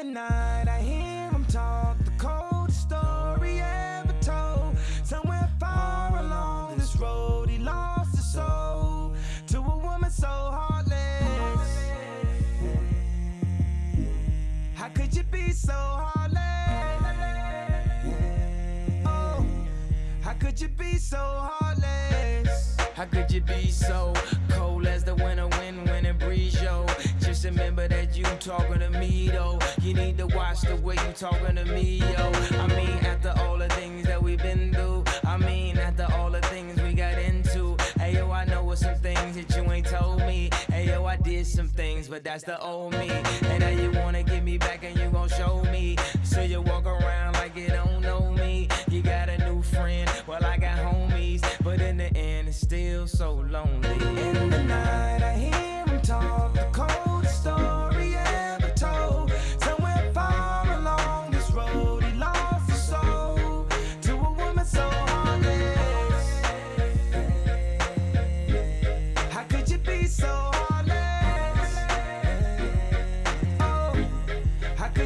The night, I hear him talk the coldest story ever told. Somewhere far along this road, he lost his soul to a woman so heartless. How could you be so heartless? Oh, how could you be so heartless? How could you be so cold as the winter wind when it breeze, yo? Just remember that you talking to me, though. You need to watch the way you talking to me, yo. I mean, after all the things that we've been through, I mean, after all the things we got into. Hey, yo, I know what some things that you ain't told me. Hey, yo, I did some things, but that's the old me. And now you wanna get me back and you gon' show me. So you walk around like you don't know me. You got a new friend, well, I got homies. But in the end, it's still so lonely. In the night,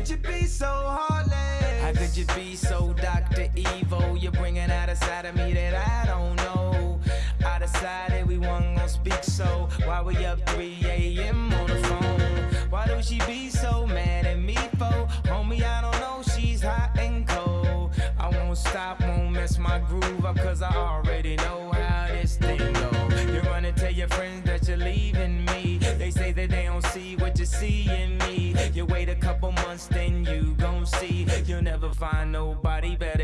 could you be so heartless? How could you be so Dr. Evil? You're bringing out a side of me that I don't know. I decided we weren't gonna speak, so why we up 3 a.m. on the phone? Why do she be so mad at me for? Homie, I don't know, she's hot and cold. I won't stop, won't mess my groove up, cause I already know how this thing go. You run and tell your friends that you're leaving me. They say that they don't see what you see in me. See. You'll never find nobody better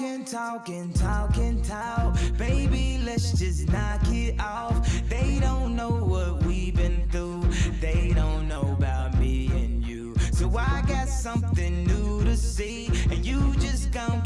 Talking, talking, talking, talk. Baby, let's just knock it off. They don't know what we've been through. They don't know about me and you. So I got something new to see. And you just gon'